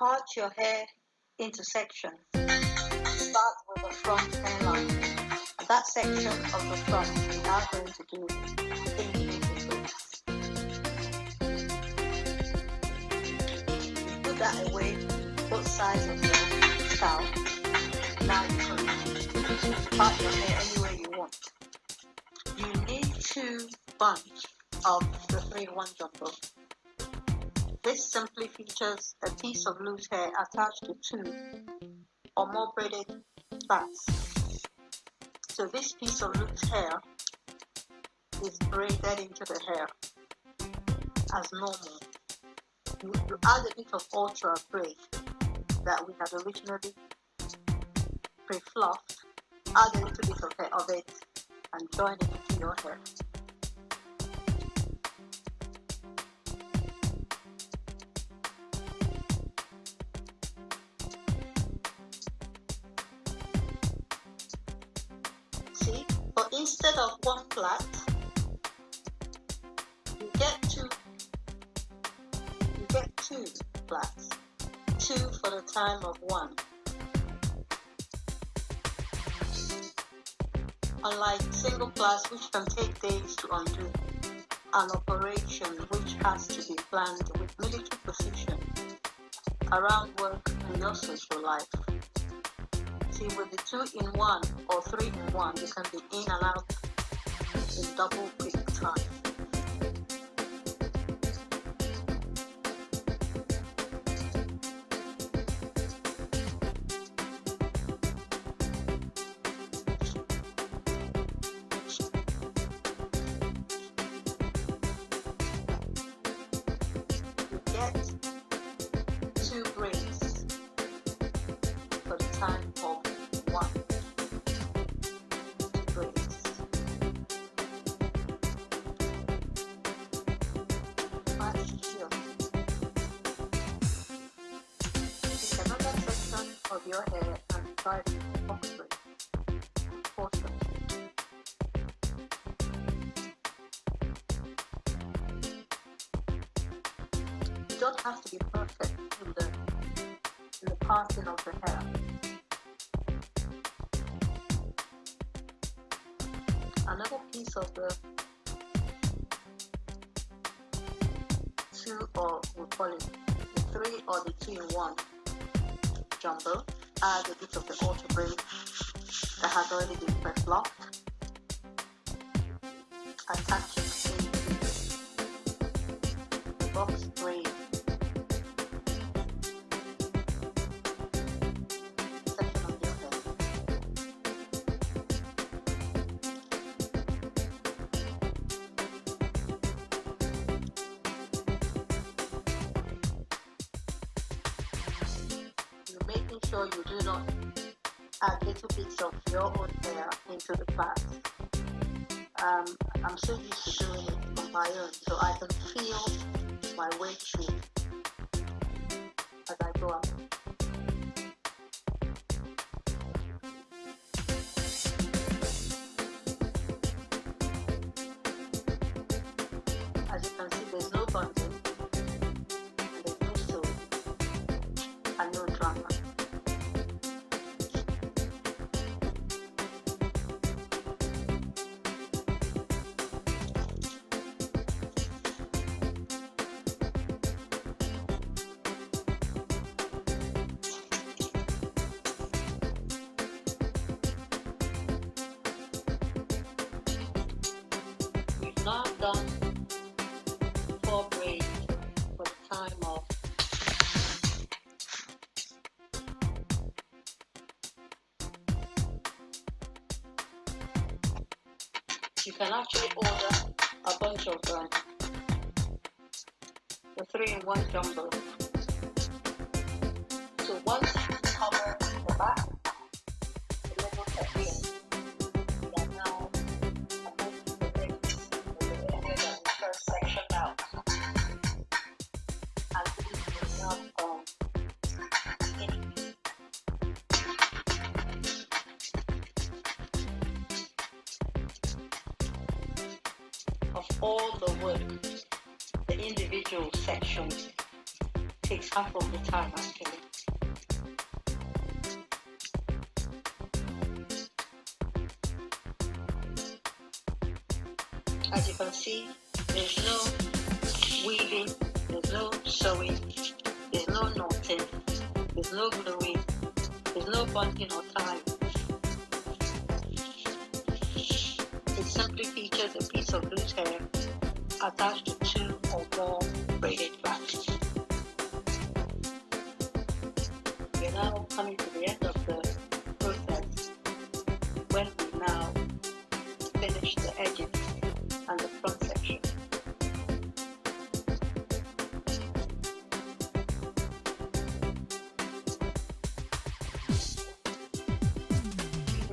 part your hair into sections. Start with the front hairline. That section of the front we are going to do Put that away, both sides of your scalp. Now you can part your hair any way you want. You need to bunch of the 3-1 jumbo. This simply features a piece of loose hair attached to two or more braided plaits. So this piece of loose hair is braided into the hair as normal. You, you add a bit of ultra braid that we had originally pre-fluffed, add a little bit of, hair of it and join it into your hair. One flat, you get two, you get two flats, two for the time of one. Unlike single flats which can take days to undo, an operation which has to be planned with military precision around work and your social life see with the two in one or three in one, you can be in and out in double quick time. You of your hair and braid. Portion. You don't have to be perfect in the in the parting of the hair. Another piece of the two or we call it the three or the two in one jumbo. Add a bit of the ultra braid that has already been press locked. Attach it to the box braid sure you do not add little bits of your own hair into the plait. Um, I'm so used to doing it on my own, so I can feel my way through can actually order a bunch of them the three in one jumbo? So once you cover the back all the work, the individual sections takes half of the time actually. As you can see, there's no weaving, there's no sewing, there's no knotting, there's no gluing, there's no bunting or tying. Simply features a piece of loose hair attached to two or more braided plaits. We're now coming to the end of the process when we now finish the edges and the front section.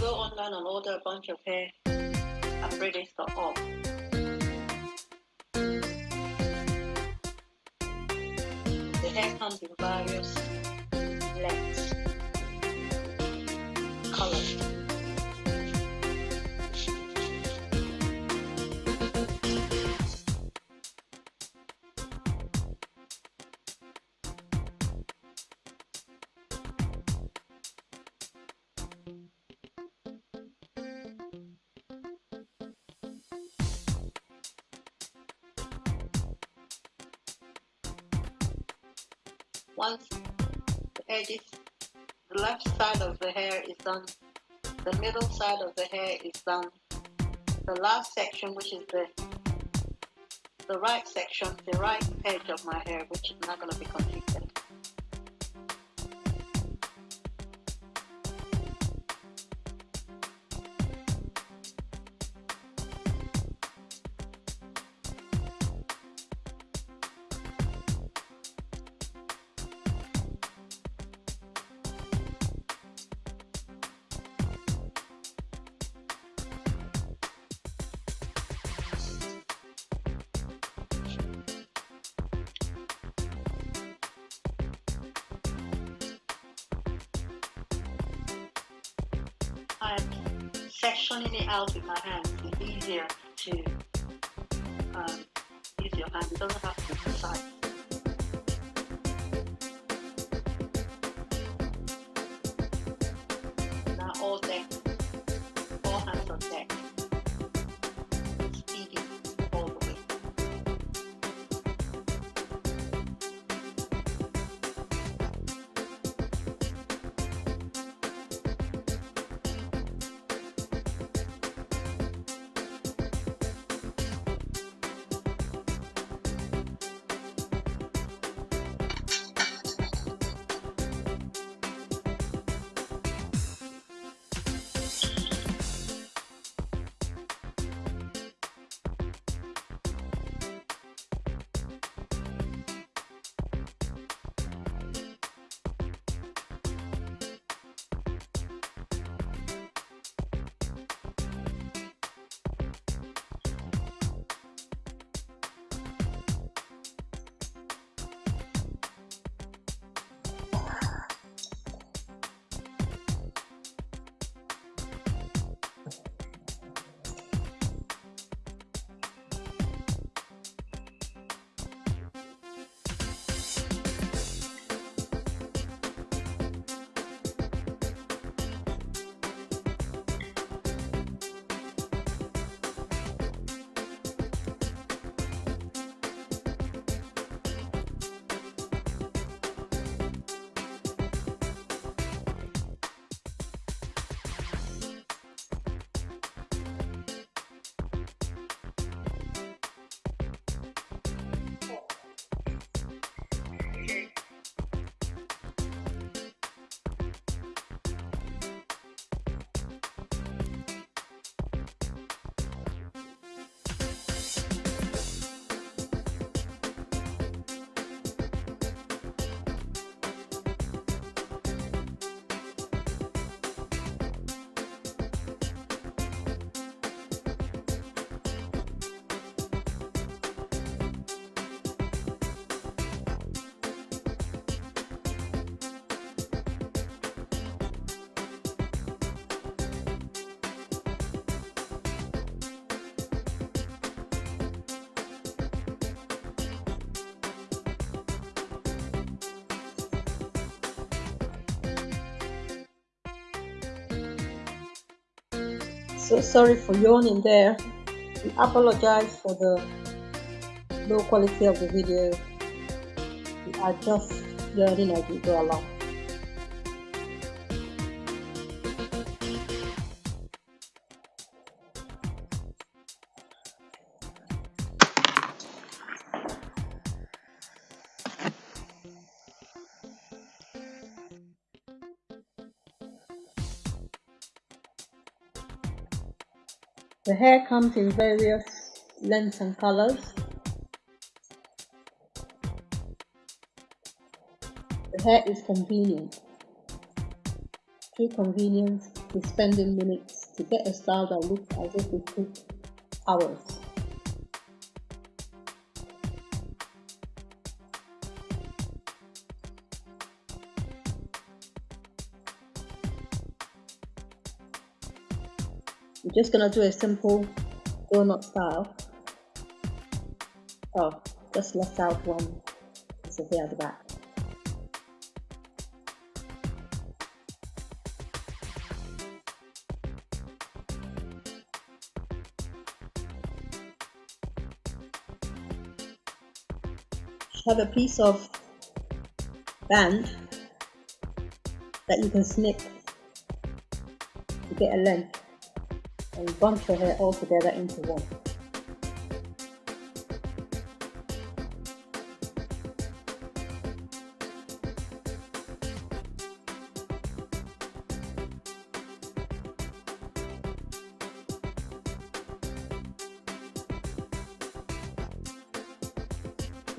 Go online and order a bunch of hair at of. The hair comes in various lengths, colors. Once the edges, the left side of the hair is done, the middle side of the hair is done, the last section, which is the the right section, the right edge of my hair, which is not going to be completed. I'm sectioning it out with my hands. It's easier to um, use your hand. It doesn't have to be precise. So sorry for yawning there. We apologize for the low quality of the video. We are just learning as we go along. The hair comes in various lengths and colors. The hair is convenient. True convenience is spending minutes to get a style that looks as if it took hours. Just gonna do a simple donut style. Oh, just left out one piece of hair at the back. have a piece of band that you can snip to get a length and bunch your hair all together into one.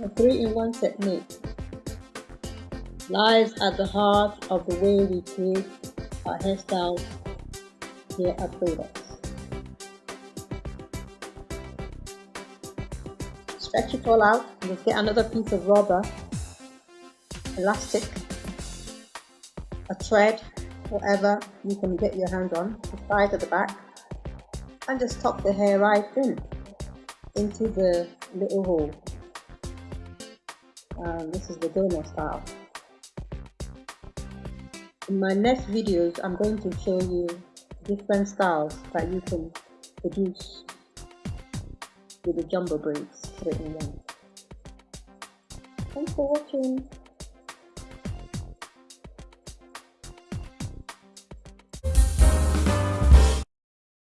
A three-in-one technique lies at the heart of the way we create our hairstyles here at Product. Stretch it all out just get another piece of rubber elastic a thread whatever you can get your hand on to tie to the back and just tuck the hair right in into the little hole. Um, this is the donut style. In my next videos I'm going to show you different styles that you can produce with the jumbo braids 3 in 1. Thanks for watching.